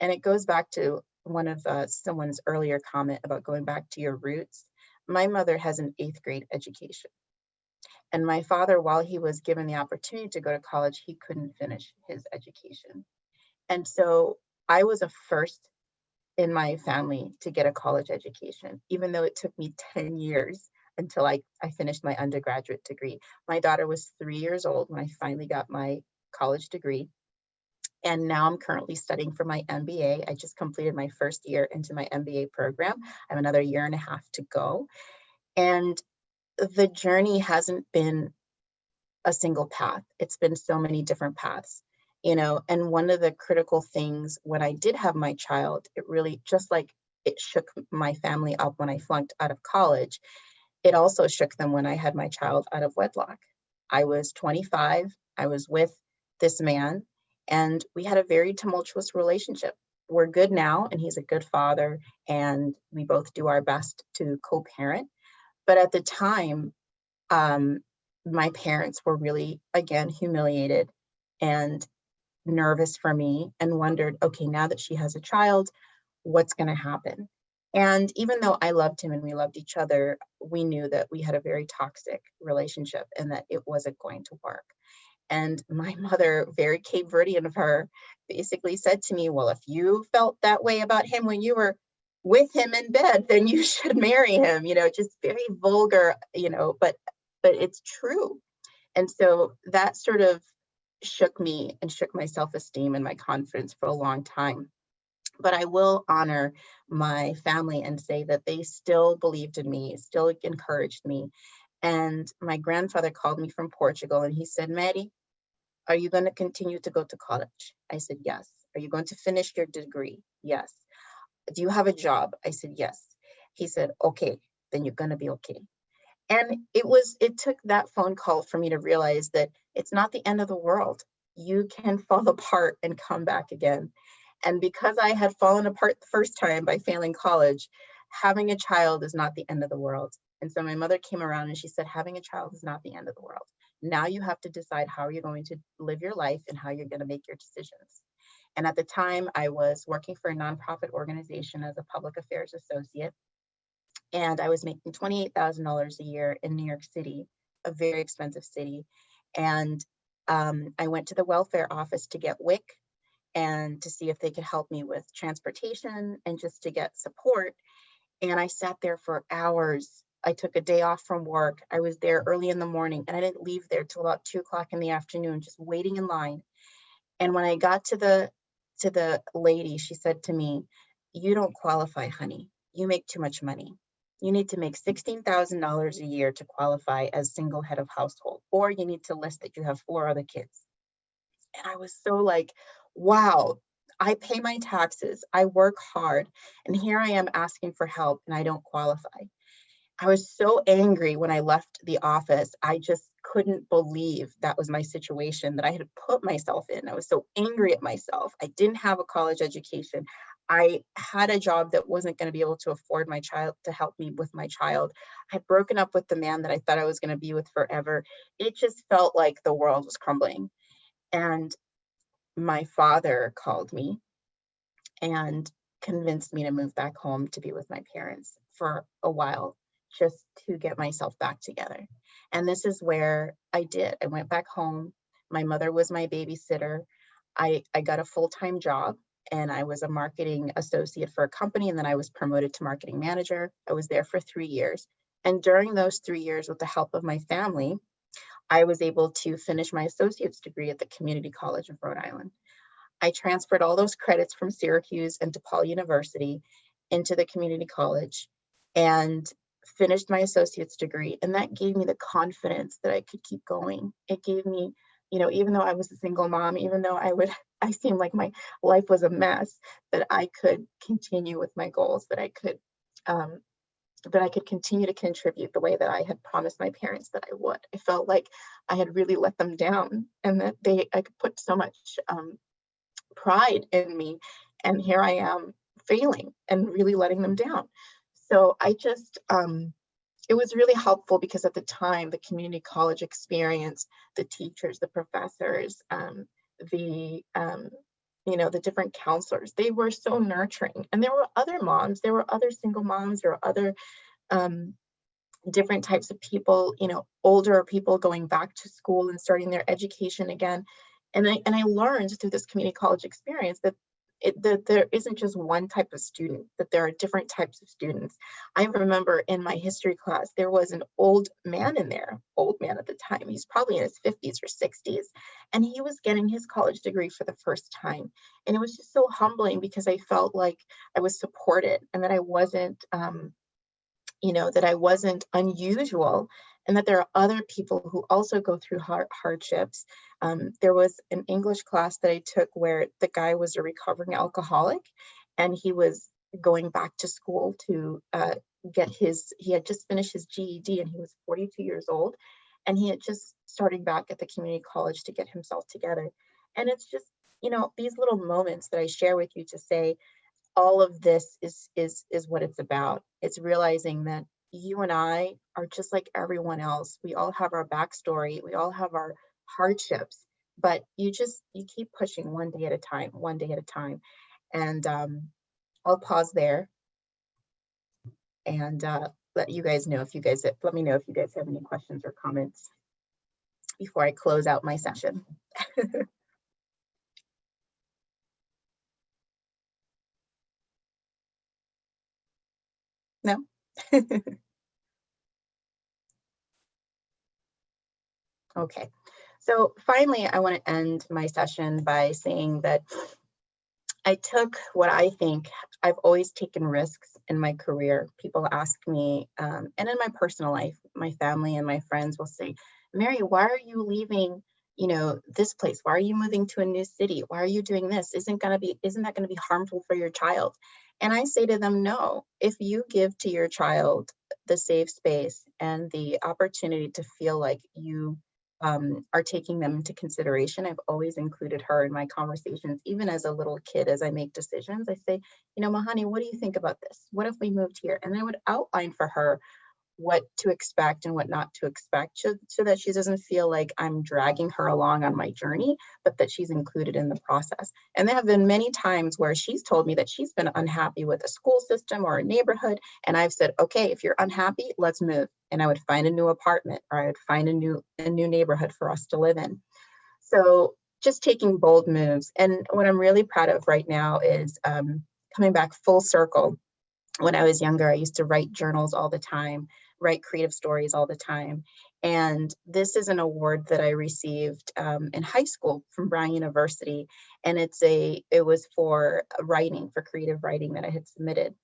And it goes back to one of uh, someone's earlier comment about going back to your roots. My mother has an eighth grade education. And my father, while he was given the opportunity to go to college, he couldn't finish his education. And so I was a first in my family to get a college education, even though it took me 10 years until I, I finished my undergraduate degree. My daughter was three years old when I finally got my college degree. And now I'm currently studying for my MBA. I just completed my first year into my MBA program. I have another year and a half to go. And the journey hasn't been a single path. It's been so many different paths, you know, and one of the critical things when I did have my child, it really just like it shook my family up when I flunked out of college. It also shook them when I had my child out of wedlock. I was 25, I was with this man, and we had a very tumultuous relationship. We're good now, and he's a good father, and we both do our best to co-parent but at the time, um, my parents were really, again, humiliated and nervous for me and wondered, okay, now that she has a child, what's going to happen? And even though I loved him and we loved each other, we knew that we had a very toxic relationship and that it wasn't going to work. And my mother, very Cape Verdean of her, basically said to me, well, if you felt that way about him when you were with him in bed, then you should marry him, you know, just very vulgar, you know, but but it's true. And so that sort of shook me and shook my self-esteem and my confidence for a long time. But I will honor my family and say that they still believed in me, still encouraged me. And my grandfather called me from Portugal and he said, Maddie, are you going to continue to go to college? I said, yes. Are you going to finish your degree? Yes do you have a job? I said, yes. He said, okay, then you're gonna be okay. And it was, it took that phone call for me to realize that it's not the end of the world. You can fall apart and come back again. And because I had fallen apart the first time by failing college, having a child is not the end of the world. And so my mother came around and she said, having a child is not the end of the world. Now you have to decide how you're going to live your life and how you're going to make your decisions. And at the time I was working for a nonprofit organization as a public affairs associate. And I was making $28,000 a year in New York City, a very expensive city. And um, I went to the welfare office to get WIC and to see if they could help me with transportation and just to get support. And I sat there for hours. I took a day off from work. I was there early in the morning and I didn't leave there till about two o'clock in the afternoon, just waiting in line. And when I got to the to the lady, she said to me, you don't qualify, honey. You make too much money. You need to make $16,000 a year to qualify as single head of household, or you need to list that you have four other kids. And I was so like, wow, I pay my taxes, I work hard, and here I am asking for help and I don't qualify. I was so angry when I left the office. I just couldn't believe that was my situation that I had put myself in. I was so angry at myself. I didn't have a college education. I had a job that wasn't going to be able to afford my child to help me with my child. I had broken up with the man that I thought I was going to be with forever. It just felt like the world was crumbling. And my father called me and convinced me to move back home to be with my parents for a while just to get myself back together. And this is where I did. I went back home. My mother was my babysitter. I, I got a full-time job and I was a marketing associate for a company and then I was promoted to marketing manager. I was there for three years. And during those three years, with the help of my family, I was able to finish my associate's degree at the Community College of Rhode Island. I transferred all those credits from Syracuse and DePaul University into the community college and finished my associate's degree. And that gave me the confidence that I could keep going. It gave me, you know, even though I was a single mom, even though I would, I seemed like my life was a mess, that I could continue with my goals, that I could, um, that I could continue to contribute the way that I had promised my parents that I would. I felt like I had really let them down and that they, I could put so much um, pride in me. And here I am failing and really letting them down. So I just, um, it was really helpful because at the time, the community college experience, the teachers, the professors, um, the, um, you know, the different counselors, they were so nurturing. And there were other moms, there were other single moms, there were other um, different types of people, you know, older people going back to school and starting their education again. And I, and I learned through this community college experience that it, that there isn't just one type of student, that there are different types of students. I remember in my history class, there was an old man in there, old man at the time, he's probably in his 50s or 60s, and he was getting his college degree for the first time. And it was just so humbling because I felt like I was supported and that I wasn't, um, you know, that I wasn't unusual and that there are other people who also go through hard hardships. Um, there was an English class that I took where the guy was a recovering alcoholic and he was going back to school to uh, get his, he had just finished his GED and he was 42 years old and he had just starting back at the community college to get himself together. And it's just, you know, these little moments that I share with you to say, all of this is is is what it's about. It's realizing that you and I are just like everyone else. We all have our backstory, we all have our hardships, but you just, you keep pushing one day at a time, one day at a time. And um, I'll pause there and uh, let you guys know if you guys, let me know if you guys have any questions or comments before I close out my session. no? Okay, so finally, I want to end my session by saying that I took what I think I've always taken risks in my career. People ask me, um, and in my personal life, my family and my friends will say, Mary, why are you leaving you know this place? Why are you moving to a new city? Why are you doing this? Isn't to be isn't that going to be harmful for your child and i say to them no if you give to your child the safe space and the opportunity to feel like you um, are taking them into consideration. I've always included her in my conversations, even as a little kid, as I make decisions. I say, you know, Mahani, what do you think about this? What if we moved here? And I would outline for her what to expect and what not to expect so, so, that she doesn't feel like I'm dragging her along on my journey, but that she's included in the process. And there have been many times where she's told me that she's been unhappy with a school system or a neighborhood. And I've said, okay, if you're unhappy, let's move. And I would find a new apartment or I would find a new, a new neighborhood for us to live in. So just taking bold moves. And what I'm really proud of right now is um, coming back full circle. When I was younger, I used to write journals all the time write creative stories all the time. And this is an award that I received um, in high school from Brown University. And it's a, it was for writing, for creative writing that I had submitted.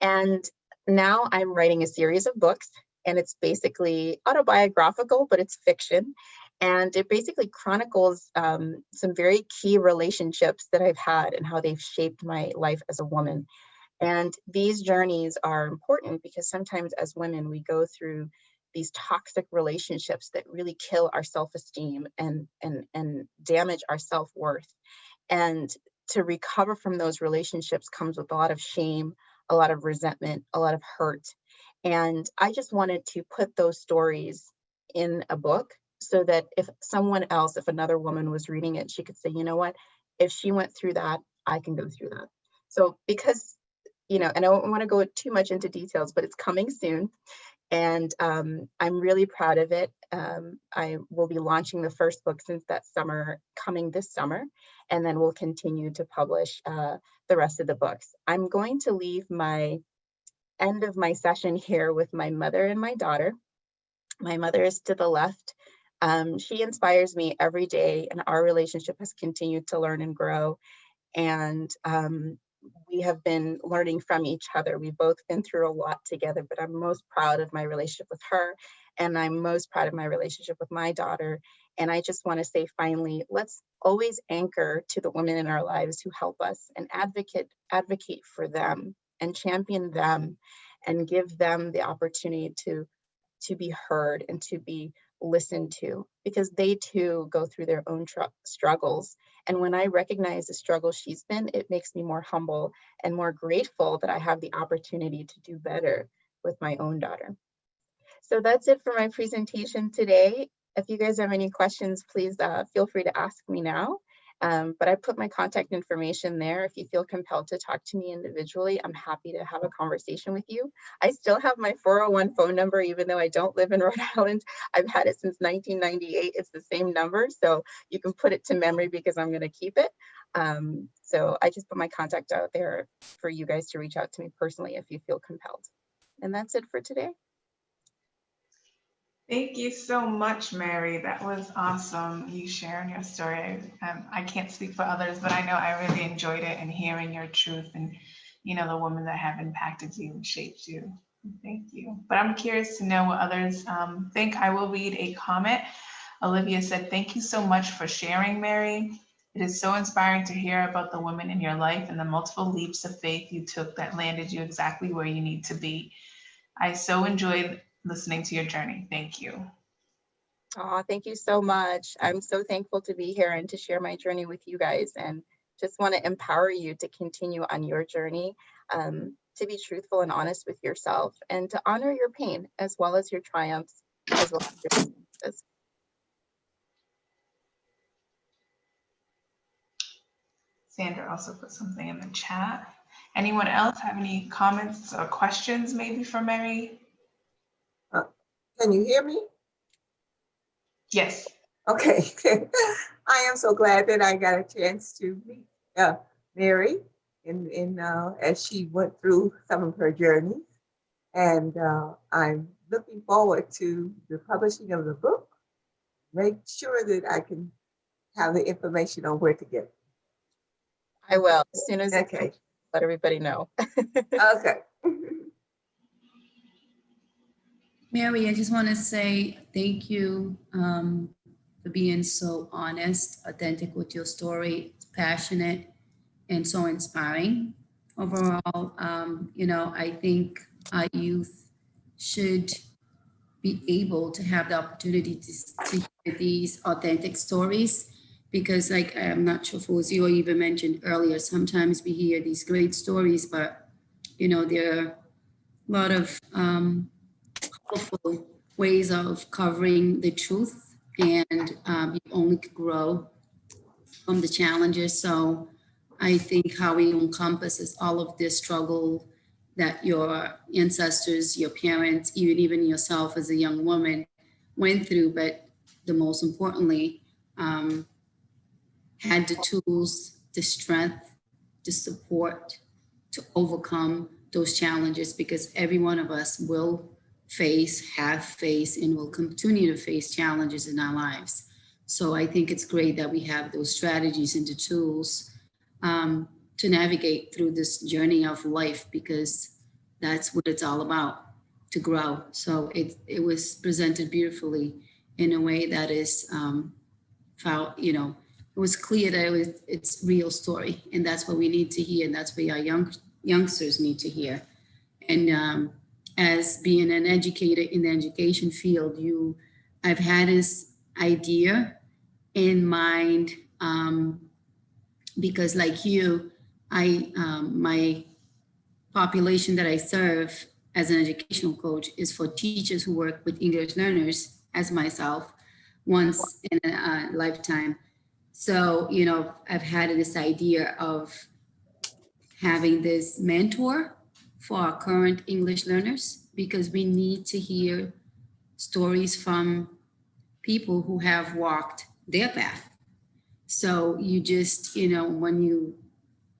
And now I'm writing a series of books and it's basically autobiographical, but it's fiction. And it basically chronicles um, some very key relationships that I've had and how they've shaped my life as a woman. And these journeys are important because sometimes as women, we go through these toxic relationships that really kill our self-esteem and, and, and damage our self-worth. And to recover from those relationships comes with a lot of shame, a lot of resentment, a lot of hurt. And I just wanted to put those stories in a book so that if someone else, if another woman was reading it, she could say, you know what, if she went through that, I can go through that. So because, you know, and I don't want to go too much into details, but it's coming soon. And um, I'm really proud of it. Um, I will be launching the first book since that summer, coming this summer, and then we'll continue to publish uh, the rest of the books. I'm going to leave my end of my session here with my mother and my daughter. My mother is to the left. Um, she inspires me every day and our relationship has continued to learn and grow. And um, we have been learning from each other. We've both been through a lot together, but I'm most proud of my relationship with her. And I'm most proud of my relationship with my daughter. And I just want to say finally, let's always anchor to the women in our lives who help us and advocate, advocate for them and champion them and give them the opportunity to, to be heard and to be listened to because they too go through their own struggles. And when I recognize the struggle she's been, it makes me more humble and more grateful that I have the opportunity to do better with my own daughter. So that's it for my presentation today. If you guys have any questions, please uh, feel free to ask me now. Um, but I put my contact information there. If you feel compelled to talk to me individually, I'm happy to have a conversation with you. I still have my 401 phone number, even though I don't live in Rhode Island. I've had it since 1998. It's the same number, so you can put it to memory because I'm going to keep it. Um, so I just put my contact out there for you guys to reach out to me personally if you feel compelled. And that's it for today. Thank you so much, Mary. That was awesome. You sharing your story. Um, I can't speak for others, but I know I really enjoyed it and hearing your truth and, you know, the women that have impacted you and shaped you. Thank you. But I'm curious to know what others um, think. I will read a comment. Olivia said, thank you so much for sharing, Mary. It is so inspiring to hear about the women in your life and the multiple leaps of faith you took that landed you exactly where you need to be. I so enjoyed listening to your journey. Thank you. Oh, thank you so much. I'm so thankful to be here and to share my journey with you guys and just want to empower you to continue on your journey, um, to be truthful and honest with yourself and to honor your pain as well as your triumphs, as well as your successes. Sandra also put something in the chat. Anyone else have any comments or questions maybe for Mary? Can you hear me? Yes. Okay. I am so glad that I got a chance to meet uh, Mary in, in uh, as she went through some of her journeys. And uh, I'm looking forward to the publishing of the book. Make sure that I can have the information on where to get it. I will, as soon as Okay. let everybody know. Okay. Mary, I just want to say thank you um, for being so honest, authentic with your story, passionate, and so inspiring. Overall, um, you know, I think our youth should be able to have the opportunity to, to hear these authentic stories because like I'm not sure or even mentioned earlier, sometimes we hear these great stories, but you know, there are a lot of um, ways of covering the truth and um, you only grow from the challenges. So I think how it encompasses all of this struggle that your ancestors, your parents, even even yourself as a young woman went through, but the most importantly, um, had the tools, the strength, the support to overcome those challenges because every one of us will face, have faced, and will continue to face challenges in our lives. So I think it's great that we have those strategies and the tools um, to navigate through this journey of life because that's what it's all about, to grow. So it, it was presented beautifully in a way that is, um, you know, it was clear that it was, it's real story and that's what we need to hear and that's what our young youngsters need to hear. And um, as being an educator in the education field, you, I've had this idea in mind um, because like you, I, um, my population that I serve as an educational coach is for teachers who work with English learners as myself once in a lifetime. So, you know, I've had this idea of having this mentor for our current English learners because we need to hear stories from people who have walked their path. So you just, you know, when you,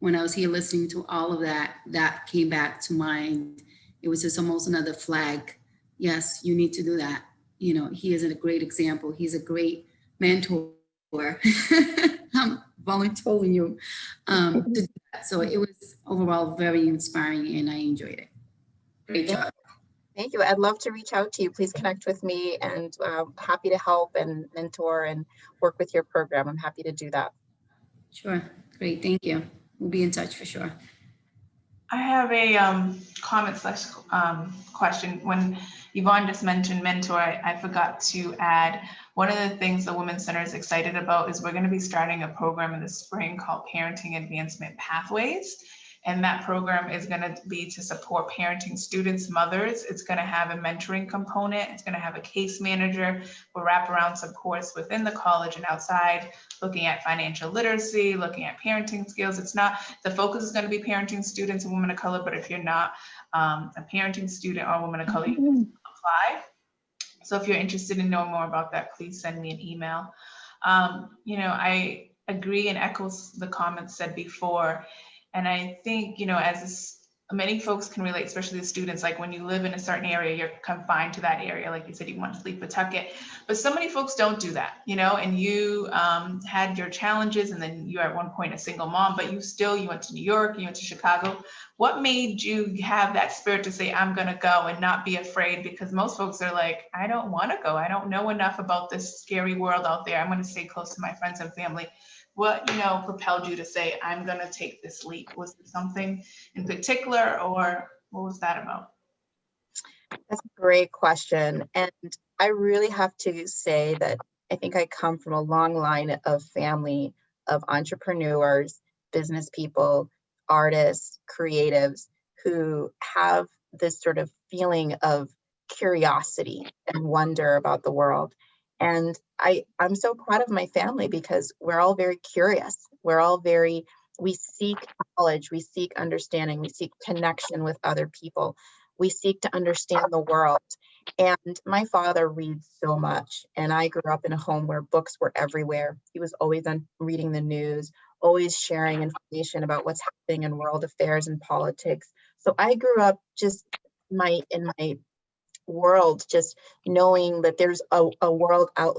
when I was here listening to all of that, that came back to mind. It was just almost another flag. Yes, you need to do that. You know, he is a great example. He's a great mentor. I'm um, volunteering you um, to do that. So it was overall very inspiring and I enjoyed it. Great job. Thank you. I'd love to reach out to you. Please connect with me and uh, happy to help and mentor and work with your program. I'm happy to do that. Sure. Great. Thank you. We'll be in touch for sure. I have a um, comment slash um, question. When Yvonne just mentioned mentor, I, I forgot to add, one of the things the Women's Center is excited about is we're going to be starting a program in the spring called Parenting Advancement Pathways. And that program is going to be to support parenting students, mothers. It's going to have a mentoring component. It's going to have a case manager We'll for wraparound supports within the college and outside, looking at financial literacy, looking at parenting skills. It's not, the focus is going to be parenting students and women of color, but if you're not um, a parenting student or a woman of color, you can apply. So if you're interested in knowing more about that, please send me an email. Um, you know, I agree and echoes the comments said before. And I think, you know, as this, many folks can relate, especially the students, like when you live in a certain area, you're confined to that area. Like you said, you want to sleep Pawtucket, but so many folks don't do that, you know, and you um, had your challenges and then you're at one point a single mom, but you still, you went to New York, you went to Chicago. What made you have that spirit to say, I'm going to go and not be afraid? Because most folks are like, I don't want to go. I don't know enough about this scary world out there. I'm going to stay close to my friends and family what you know propelled you to say i'm going to take this leap was it something in particular or what was that about That's a great question. And I really have to say that I think I come from a long line of family of entrepreneurs, business people, artists, creatives who have this sort of feeling of curiosity and wonder about the world. And I, I'm so proud of my family because we're all very curious. We're all very, we seek knowledge, we seek understanding, we seek connection with other people. We seek to understand the world. And my father reads so much. And I grew up in a home where books were everywhere. He was always on reading the news, always sharing information about what's happening in world affairs and politics. So I grew up just my in my world, just knowing that there's a, a world out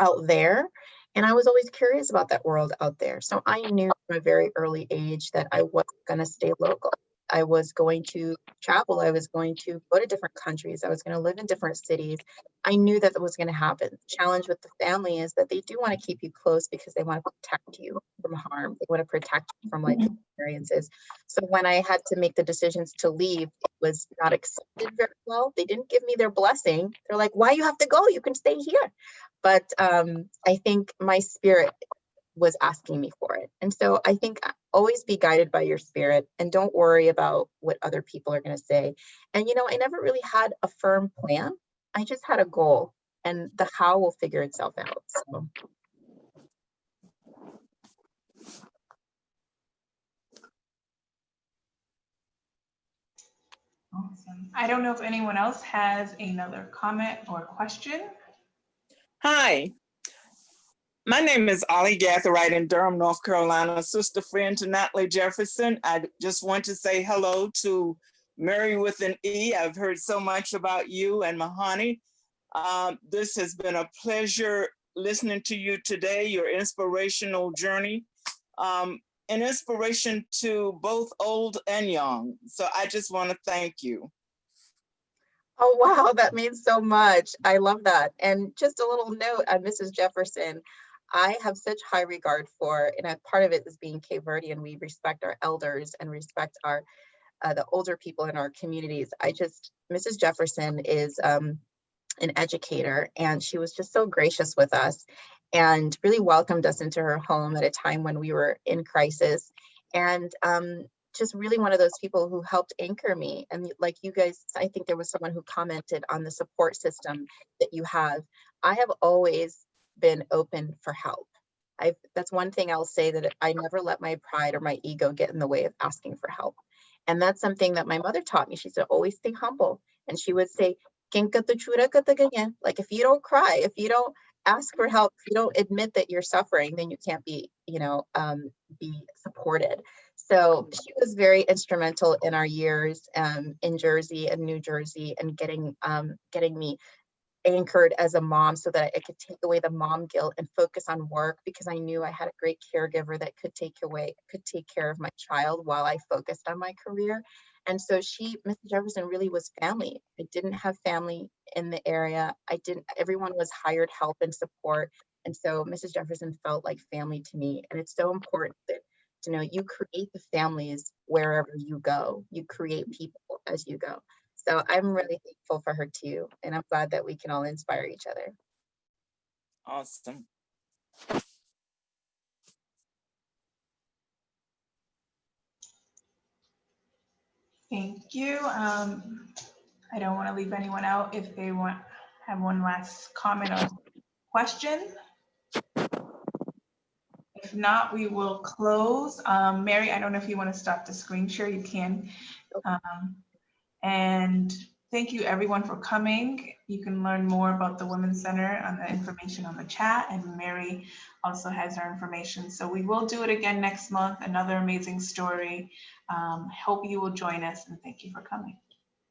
out there. And I was always curious about that world out there. So I knew from a very early age that I wasn't going to stay local. I was going to travel. I was going to go to different countries. I was going to live in different cities. I knew that that was going to happen. The challenge with the family is that they do want to keep you close because they want to protect you from harm. They want to protect you from life experiences. So when I had to make the decisions to leave, it was not accepted very well. They didn't give me their blessing. They're like, why you have to go? You can stay here. But um, I think my spirit was asking me for it. And so I think uh, always be guided by your spirit and don't worry about what other people are going to say. And, you know, I never really had a firm plan. I just had a goal and the how will figure itself out. So. awesome i don't know if anyone else has another comment or question Hi, my name is Ollie Gatherite in Durham, North Carolina, sister friend to Natalie Jefferson. I just want to say hello to Mary with an E. I've heard so much about you and Mahani. Um, this has been a pleasure listening to you today, your inspirational journey, um, an inspiration to both old and young. So I just want to thank you. Oh, wow, that means so much. I love that. And just a little note on Mrs. Jefferson. I have such high regard for, and a part of it is being Cape Verdean, we respect our elders and respect our, uh, the older people in our communities. I just, Mrs. Jefferson is um, an educator and she was just so gracious with us. and really welcomed us into her home at a time when we were in crisis. And um, just really one of those people who helped anchor me. And like you guys, I think there was someone who commented on the support system that you have. I have always been open for help. I that's one thing I'll say that I never let my pride or my ego get in the way of asking for help. And that's something that my mother taught me. She said, always stay humble. And she would say, "Ken ka chura ka ta like if you don't cry, if you don't ask for help, if you don't admit that you're suffering, then you can't be, you know, um, be supported. So she was very instrumental in our years um, in Jersey and New Jersey and getting um, getting me anchored as a mom so that I could take away the mom guilt and focus on work because I knew I had a great caregiver that could take away, could take care of my child while I focused on my career. And so she, Mrs. Jefferson really was family. I didn't have family in the area. I didn't, everyone was hired help and support. And so Mrs. Jefferson felt like family to me. And it's so important that, you know, you create the families wherever you go. You create people as you go. So I'm really thankful for her too. And I'm glad that we can all inspire each other. Awesome. Thank you. Um, I don't want to leave anyone out if they want, have one last comment or question. If not, we will close. Um, Mary, I don't know if you want to stop the screen share, you can. Um, And thank you everyone for coming. You can learn more about the Women's Center on the information on the chat and Mary also has her information. So we will do it again next month, another amazing story. Um, Hope you will join us and thank you for coming.